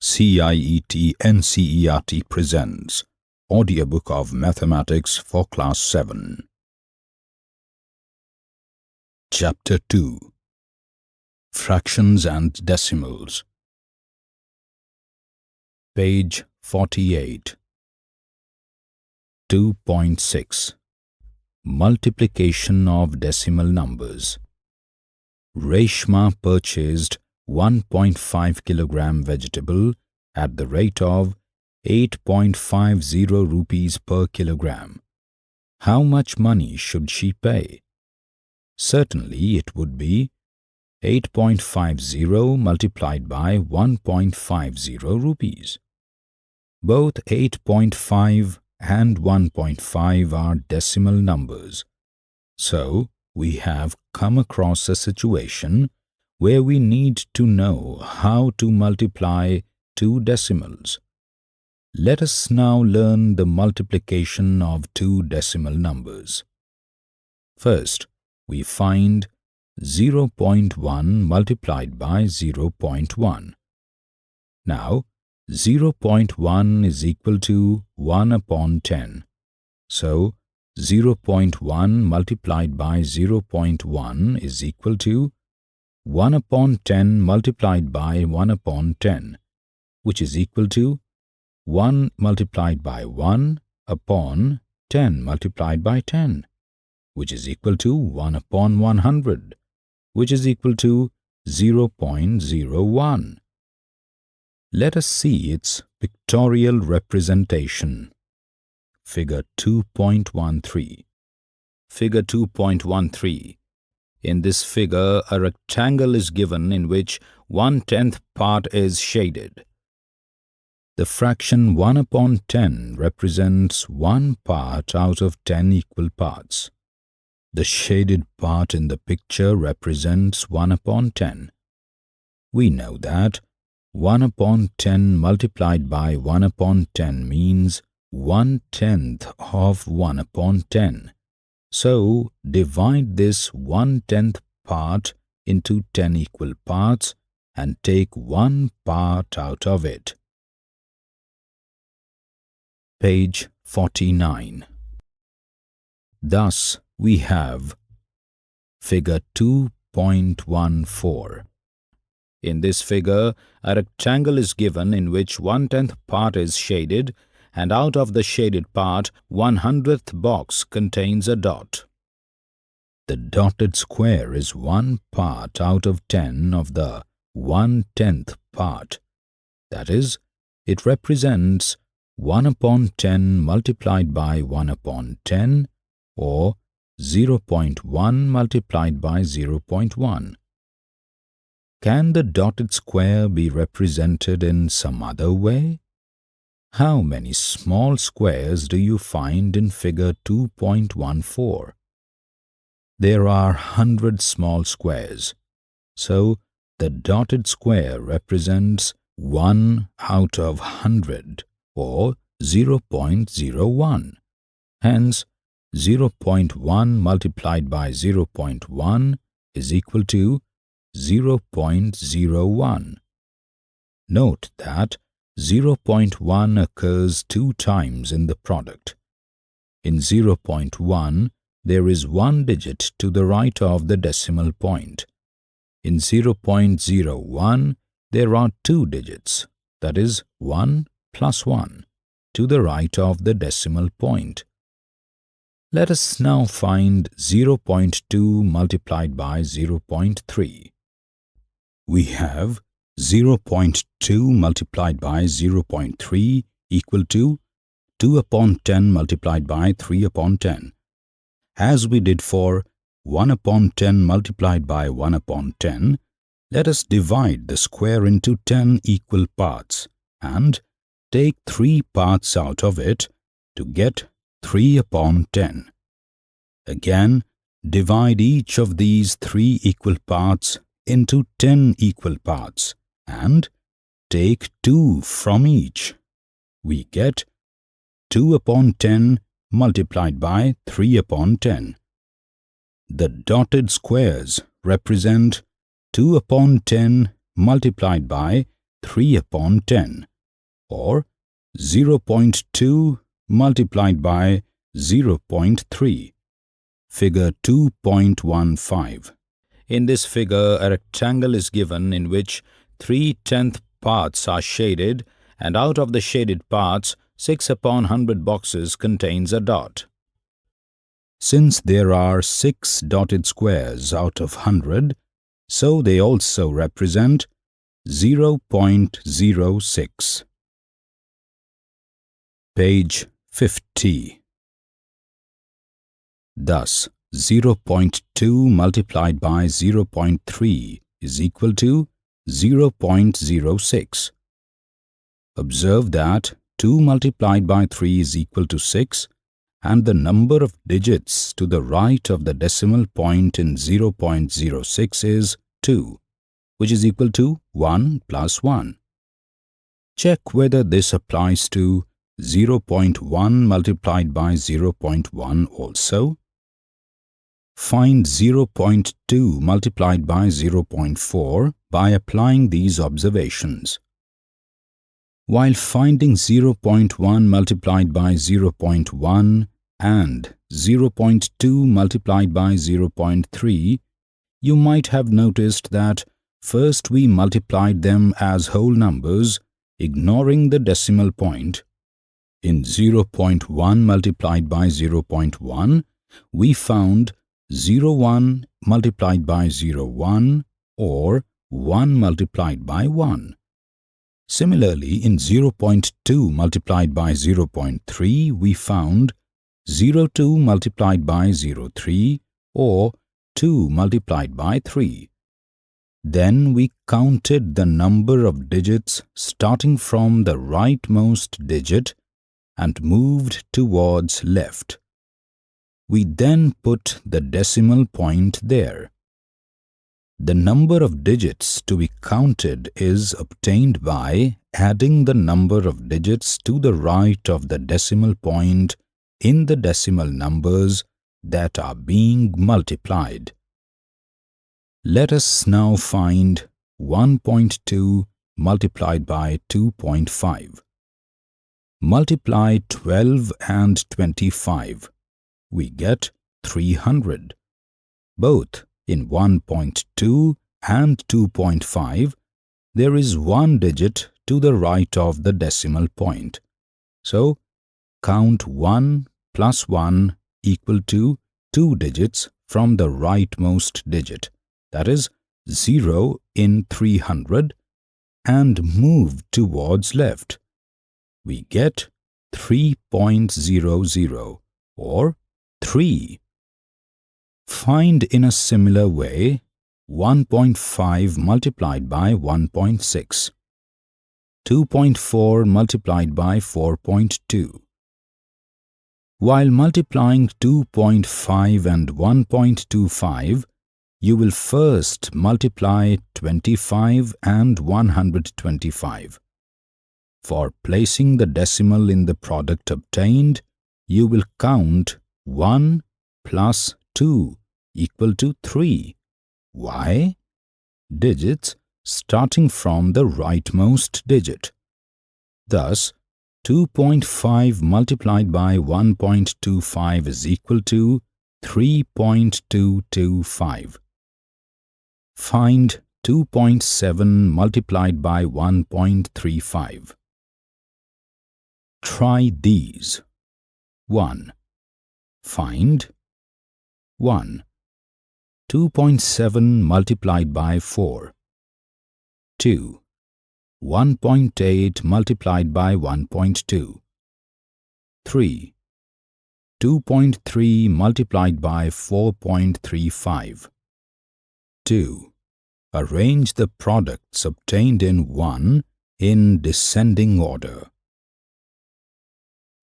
CIET NCERT presents Audiobook of Mathematics for Class 7. Chapter 2 Fractions and Decimals. Page 48 2.6 Multiplication of decimal numbers. Reshma purchased 1.5 kilogram vegetable at the rate of 8.50 rupees per kilogram. How much money should she pay? Certainly it would be 8.50 multiplied by 1.50 rupees. Both 8.5 and 1.5 are decimal numbers. So, we have come across a situation where we need to know how to multiply two decimals. Let us now learn the multiplication of two decimal numbers. First, we find 0.1 multiplied by 0.1. Now, 0.1 is equal to 1 upon 10. So, 0.1 multiplied by 0.1 is equal to 1 upon 10 multiplied by 1 upon 10, which is equal to 1 multiplied by 1 upon 10 multiplied by 10, which is equal to 1 upon 100, which is equal to 0.01. Let us see its pictorial representation. Figure 2.13 Figure 2.13 In this figure, a rectangle is given in which one-tenth part is shaded. The fraction 1 upon 10 represents one part out of 10 equal parts. The shaded part in the picture represents 1 upon 10. We know that 1 upon 10 multiplied by 1 upon 10 means one-tenth of 1 upon 10. So, divide this one-tenth part into 10 equal parts and take one part out of it. Page 49 Thus, we have Figure 2.14 In this figure, a rectangle is given in which one-tenth part is shaded and out of the shaded part, one hundredth box contains a dot. The dotted square is one part out of ten of the one-tenth part. That is, it represents 1 upon 10 multiplied by 1 upon 10 or 0.1 multiplied by 0.1. Can the dotted square be represented in some other way? How many small squares do you find in figure 2.14? There are 100 small squares, so the dotted square represents 1 out of 100 or 0.01. Hence, 0.1 multiplied by 0.1 is equal to 0.01. Note that 0.1 occurs two times in the product. In 0.1, there is one digit to the right of the decimal point. In 0.01, there are two digits, that is 1 plus 1, to the right of the decimal point. Let us now find 0.2 multiplied by 0.3. We have 0.2 multiplied by 0.3 equal to 2 upon 10 multiplied by 3 upon 10. As we did for 1 upon 10 multiplied by 1 upon 10, let us divide the square into 10 equal parts and take 3 parts out of it to get 3 upon 10. Again, divide each of these 3 equal parts into 10 equal parts and take 2 from each. We get 2 upon 10 multiplied by 3 upon 10. The dotted squares represent 2 upon 10 multiplied by 3 upon 10 or 0.2 multiplied by 0.3. Figure 2.15. In this figure, a rectangle is given in which 3 tenth parts are shaded and out of the shaded parts, 6 upon 100 boxes contains a dot. Since there are 6 dotted squares out of 100, so they also represent 0.06. Page 50 Thus, 0.2 multiplied by 0.3 is equal to 0.06. Observe that 2 multiplied by 3 is equal to 6 and the number of digits to the right of the decimal point in 0.06 is 2, which is equal to 1 plus 1. Check whether this applies to 0.1 multiplied by 0.1 also. Find 0.2 multiplied by 0.4 by applying these observations. While finding 0.1 multiplied by 0.1 and 0.2 multiplied by 0.3, you might have noticed that first we multiplied them as whole numbers, ignoring the decimal point. In 0.1 multiplied by 0.1, we found 01 multiplied by 01 or 1 multiplied by 1. Similarly, in 0.2 multiplied by 0.3, we found 02 multiplied by 03 or 2 multiplied by 3. Then we counted the number of digits starting from the rightmost digit and moved towards left. We then put the decimal point there. The number of digits to be counted is obtained by adding the number of digits to the right of the decimal point in the decimal numbers that are being multiplied. Let us now find 1.2 multiplied by 2.5. Multiply 12 and 25 we get 300. Both in 1.2 and 2.5, there is one digit to the right of the decimal point. So, count 1 plus 1 equal to 2 digits from the rightmost digit, that is 0 in 300, and move towards left. We get 3.00 or 3. Find in a similar way 1.5 multiplied by 1.6, 2.4 multiplied by 4.2. While multiplying 2.5 and 1.25, you will first multiply 25 and 125. For placing the decimal in the product obtained, you will count 1 plus 2 equal to 3. Why? Digits starting from the rightmost digit. Thus, 2.5 multiplied by 1.25 is equal to 3.225. Find 2.7 multiplied by 1.35. Try these. 1. Find 1. 2.7 multiplied by 4. 2. 1.8 multiplied by 1.2. 3. 2.3 multiplied by 4.35. 2. Arrange the products obtained in 1 in descending order.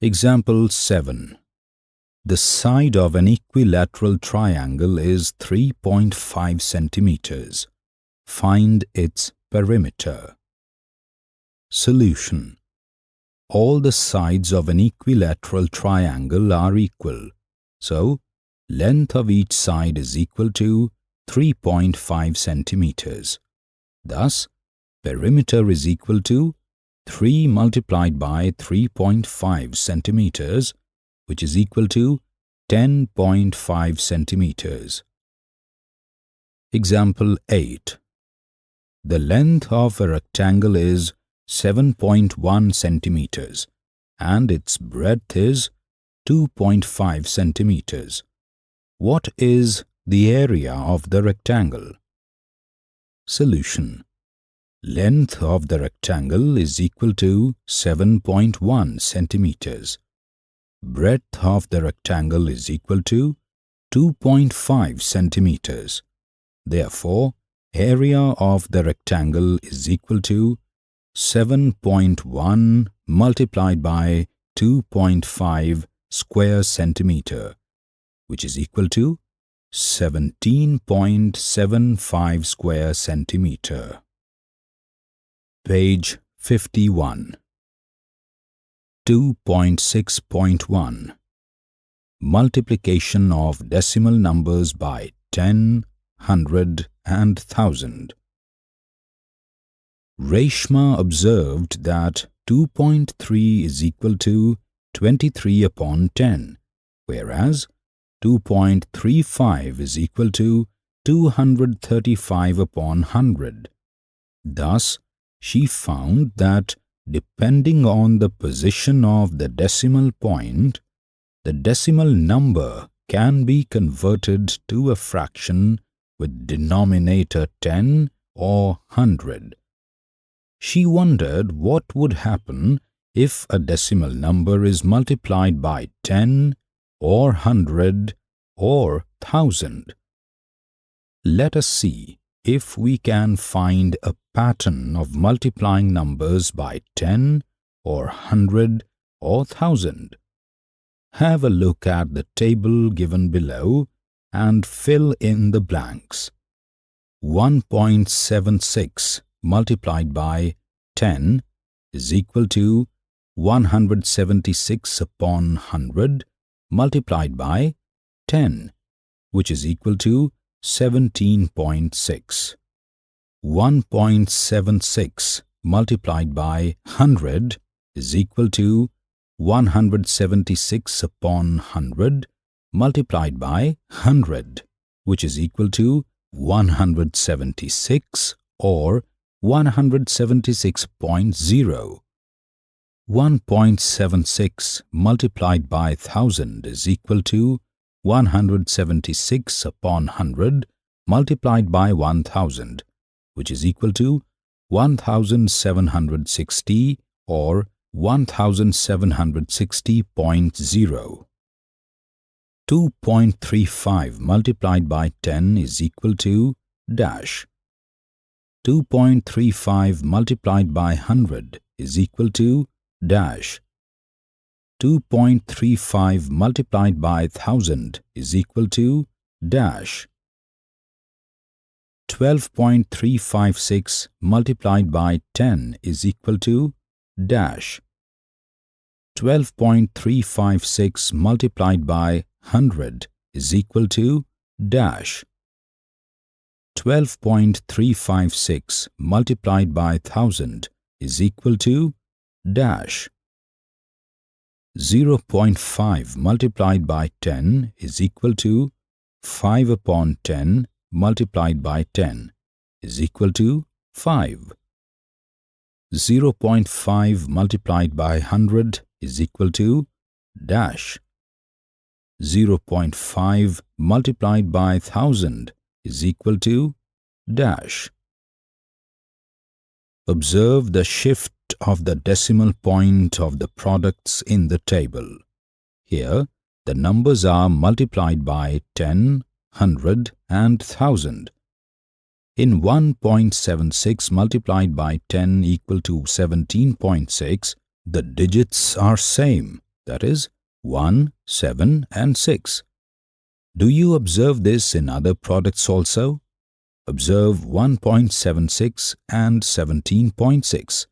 Example 7. The side of an equilateral triangle is 3.5 centimeters. Find its perimeter. Solution. All the sides of an equilateral triangle are equal. So, length of each side is equal to 3.5 centimeters. Thus, perimeter is equal to 3 multiplied by 3.5 centimeters, which is equal to 10.5 centimeters. Example 8. The length of a rectangle is 7.1 centimeters and its breadth is 2.5 centimeters. What is the area of the rectangle? Solution Length of the rectangle is equal to 7.1 centimeters. Breadth of the rectangle is equal to 2.5 centimeters. Therefore, area of the rectangle is equal to 7.1 multiplied by 2.5 square centimeter, which is equal to 17.75 square centimeter. Page 51 2.6.1 Multiplication of decimal numbers by 10, 100 and 1000 Reshma observed that 2.3 is equal to 23 upon 10, whereas 2.35 is equal to 235 upon 100. Thus, she found that depending on the position of the decimal point, the decimal number can be converted to a fraction with denominator 10 or 100. She wondered what would happen if a decimal number is multiplied by 10 or 100 or 1000. Let us see if we can find a pattern of multiplying numbers by 10 or 100 or 1000. Have a look at the table given below and fill in the blanks. 1.76 multiplied by 10 is equal to 176 upon 100 multiplied by 10, which is equal to 17.6. 1.76 multiplied by 100 is equal to 176 upon 100 multiplied by 100, which is equal to 176 or 176.0. 1.76 multiplied by 1000 is equal to 176 upon 100 multiplied by 1000, which is equal to 1760 or 1760.0. 2.35 multiplied by 10 is equal to dash. 2.35 multiplied by 100 is equal to dash. 2.35 multiplied by 1000 is equal to dash. 12.356 multiplied by 10 is equal to dash. 12.356 multiplied by 100 is equal to dash. 12.356 multiplied by 1000 is equal to dash. 0.5 multiplied by 10 is equal to 5 upon 10 multiplied by 10 is equal to 5. 0.5 multiplied by 100 is equal to dash. 0.5 multiplied by 1000 is equal to dash. Observe the shift of the decimal point of the products in the table. Here, the numbers are multiplied by 10, 100 and 1000. In 1.76 multiplied by 10 equal to 17.6, the digits are same, that is 1, 7 and 6. Do you observe this in other products also? Observe 1.76 and 17.6.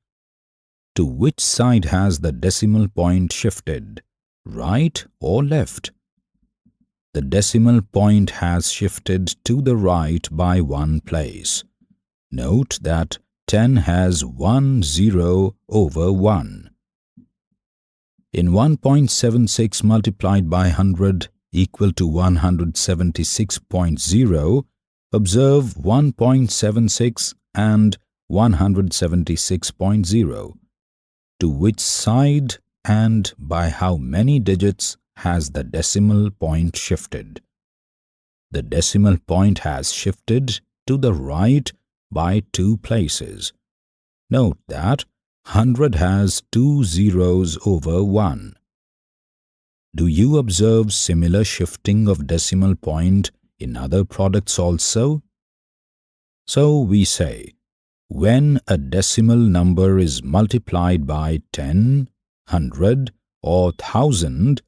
To which side has the decimal point shifted, right or left? The decimal point has shifted to the right by one place. Note that 10 has 1 0 over 1. In 1.76 multiplied by 100 equal to 176.0, observe 1.76 and 176.0. To which side and by how many digits has the decimal point shifted? The decimal point has shifted to the right by two places. Note that 100 has two zeros over 1. Do you observe similar shifting of decimal point in other products also? So we say, when a decimal number is multiplied by 10, 100 or 1000,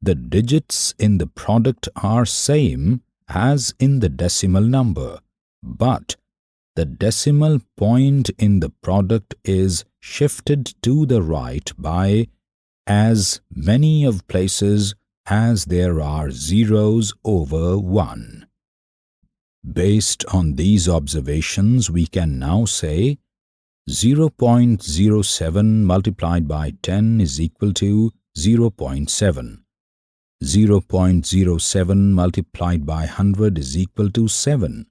the digits in the product are same as in the decimal number, but the decimal point in the product is shifted to the right by as many of places as there are zeros over 1. Based on these observations, we can now say 0.07 multiplied by 10 is equal to 0.7. 0.07 multiplied by 100 is equal to 7.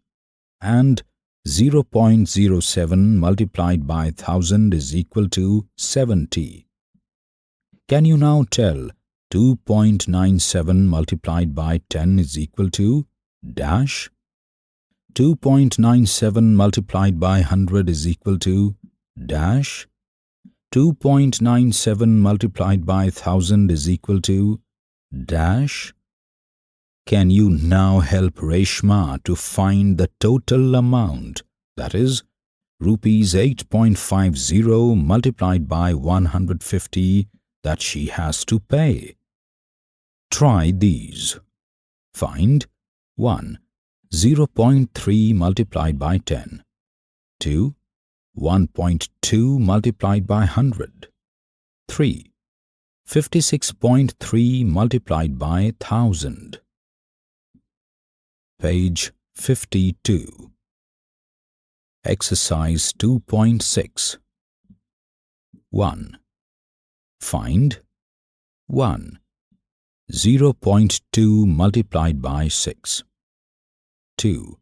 And 0.07 multiplied by 1000 is equal to 70. Can you now tell 2.97 multiplied by 10 is equal to dash? 2.97 multiplied by 100 is equal to dash. 2.97 multiplied by 1000 is equal to dash. Can you now help Reshma to find the total amount, that is, rupees 8.50 multiplied by 150 that she has to pay? Try these. Find 1. 0.3 multiplied by 10. 2. 1.2 multiplied by 100. 3. 56.3 multiplied by 1000. Page 52. Exercise 2.6 1. Find 1. 0.2 multiplied by 6. 2.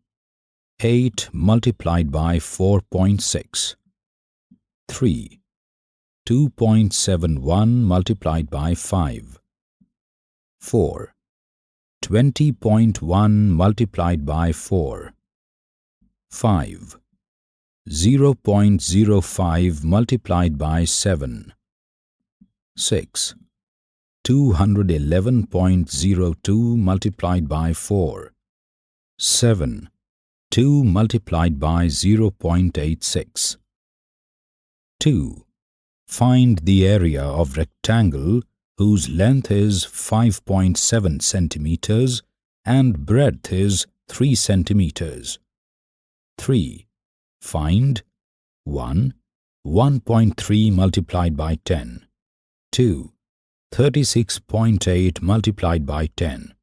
8 multiplied by 4.6. 3. 2.71 multiplied by 5. 4. 20.1 multiplied by 4. 5. 0.05 multiplied by 7. 6. 211.02 multiplied by 4. 7. 2 multiplied by 0.86. 2. Find the area of rectangle whose length is 5.7 centimeters and breadth is 3 centimeters. 3. Find 1. 1.3 multiplied by 10. 2. 36.8 multiplied by 10.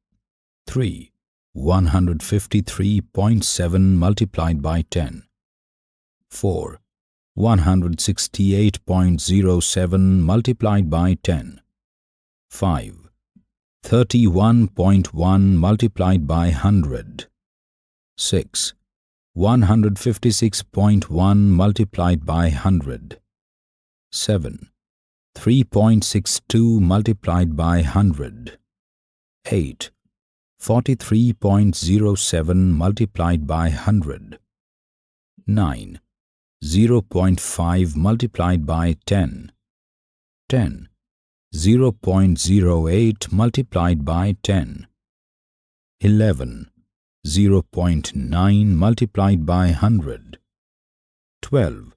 3. 153.7 multiplied by 10. 4. 168.07 multiplied by 10. 5. 31.1 multiplied by 100. 6. 156.1 multiplied by 100. 7. 3.62 multiplied by 100. 8. 43.07 multiplied by 100. 9. 0.5 multiplied by 10. 10. 0.08 multiplied by 10. 11. 0.9 multiplied by 100. 12.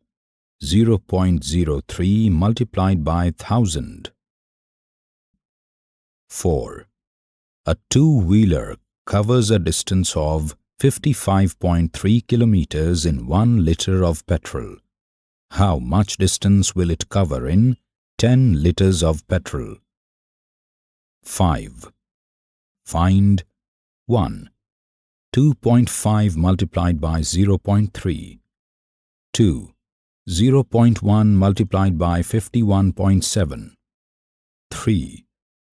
0.03 multiplied by 1000. 4. A two-wheeler covers a distance of 55.3 kilometers in 1 liter of petrol. How much distance will it cover in 10 liters of petrol? 5. Find 1. 2.5 multiplied by 0.3. 2. 0.1 multiplied by 51.7. 3.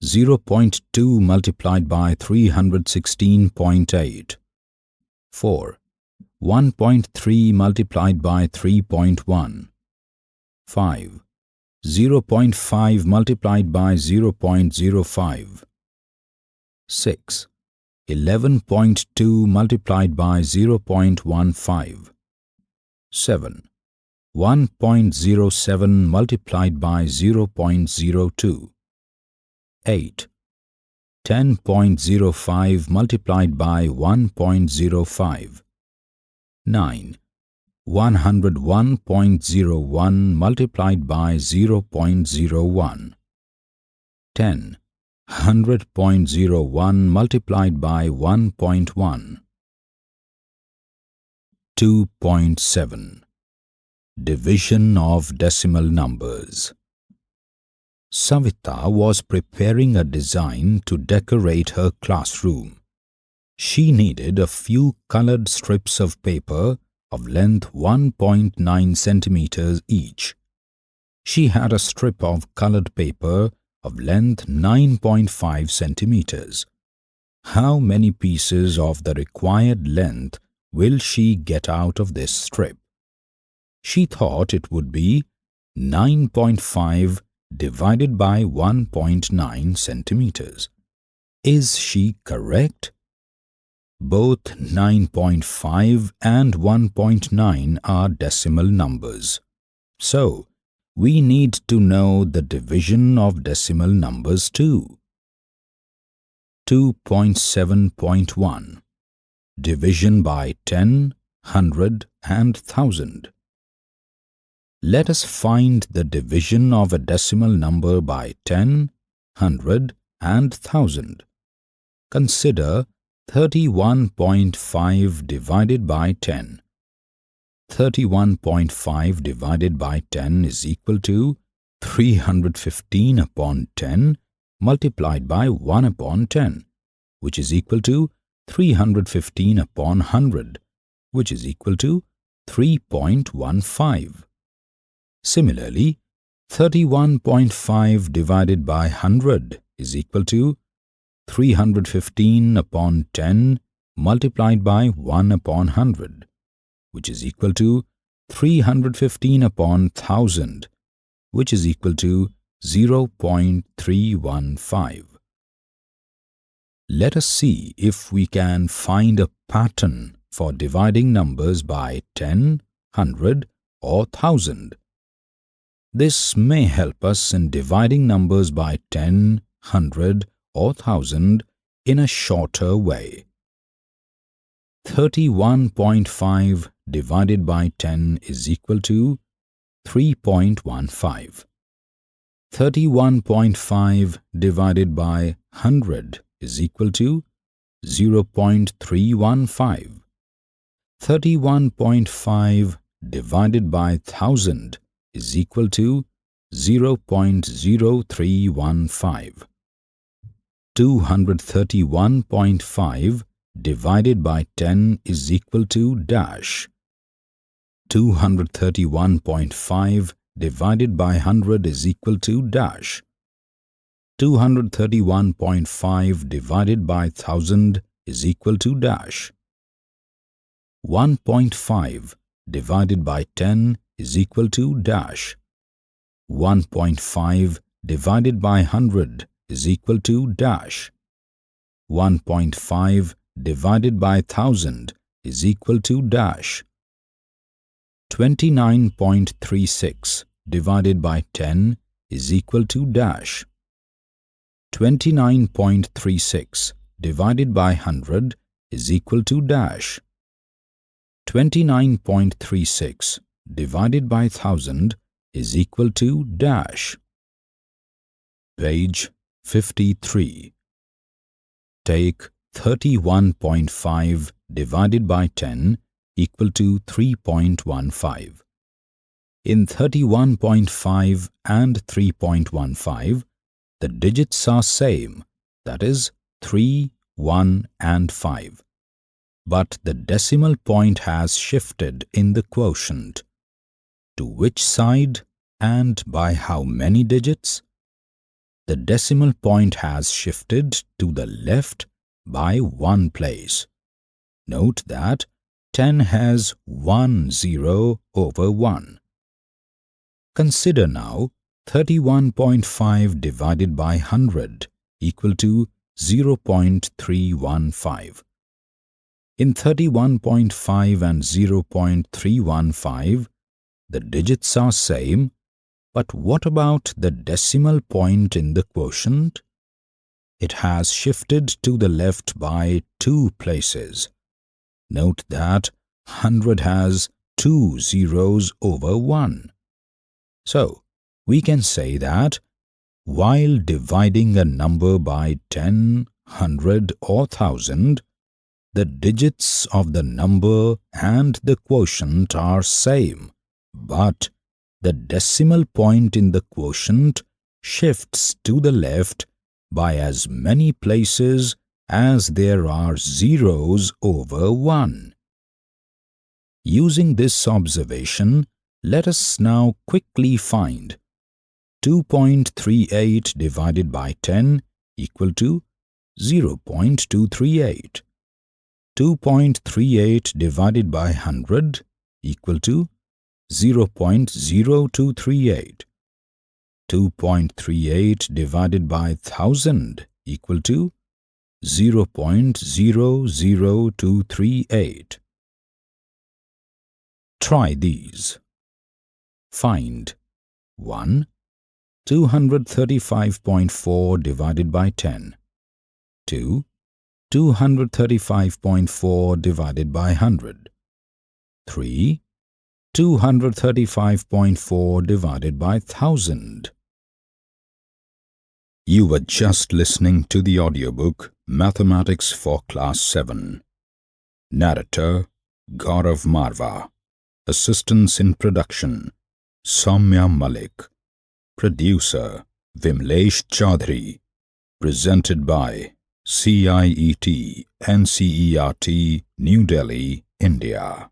0.2 multiplied by 316.8. 4. 1.3 multiplied by 3.1. 5. 0.5 multiplied by 0.05. 6. 11.2 multiplied by 0.15. 7. 1.07 multiplied by 0.02. 8. 10.05 multiplied by 1.05. 9. 101.01 multiplied by 0.01. 10. 100.01 multiplied by 1.1. 2.7 Division of decimal numbers Savita was preparing a design to decorate her classroom. She needed a few colored strips of paper of length 1.9 centimeters each. She had a strip of colored paper of length 9.5 centimeters. How many pieces of the required length will she get out of this strip? She thought it would be 9.5 divided by 1.9 centimeters. Is she correct? Both 9.5 and 1.9 are decimal numbers. So, we need to know the division of decimal numbers too. 2.7.1 Division by 10, 100 and 1000 Let us find the division of a decimal number by 10, 100 and 1000. Consider 31.5 divided by 10. 31.5 divided by 10 is equal to 315 upon 10 multiplied by 1 upon 10, which is equal to 315 upon 100, which is equal to 3.15. Similarly, 31.5 divided by 100 is equal to 315 upon 10 multiplied by 1 upon 100, which is equal to 315 upon 1000, which is equal to 0.315. Let us see if we can find a pattern for dividing numbers by 10, 100 or 1000. This may help us in dividing numbers by 10, 100 or 1000 in a shorter way. 31.5 divided by 10 is equal to 3.15. 31.5 divided by 100 is equal to 0.315. 31.5 divided by 1000 is equal to 0.0315. 231.5 divided by 10 is equal to dash. 231.5 divided by 100 is equal to dash. 231.5 divided by 1000 is equal to dash. 1.5 divided by 10 is equal to dash. 1.5 divided by 100 is equal to dash. 1.5 divided by 1000 is equal to dash. 29.36 divided by 10 is equal to dash. 29.36 divided by 100 is equal to dash. 29.36 divided by 1000 is equal to dash. Page 53. Take 31.5 divided by 10 equal to 3.15. In 31.5 and 3.15, the digits are same, that is 3, 1 and 5. But the decimal point has shifted in the quotient. To which side and by how many digits? The decimal point has shifted to the left by one place. Note that 10 has one zero over 1. Consider now 31.5 divided by 100 equal to 0.315. In 31.5 and 0.315, the digits are same, but what about the decimal point in the quotient? It has shifted to the left by two places. Note that 100 has two zeros over 1. So, we can say that while dividing a number by 10, 100 or 1000, the digits of the number and the quotient are same, but the decimal point in the quotient shifts to the left by as many places as there are zeros over 1. Using this observation, let us now quickly find 2.38 divided by 10 equal to 0.238. 2.38 divided by 100 equal to 0.0238. 2.38 divided by 1000 equal to 0.00238. Try these. Find 1. 235.4 divided by 10. 2. 235.4 divided by 100. 3. 235.4 divided by 1000. You were just listening to the audiobook Mathematics for Class 7. Narrator Gaurav Marva. Assistance in production Soumya Malik. Producer Vimlesh Chaudhary. Presented by CIET NCERT New Delhi, India.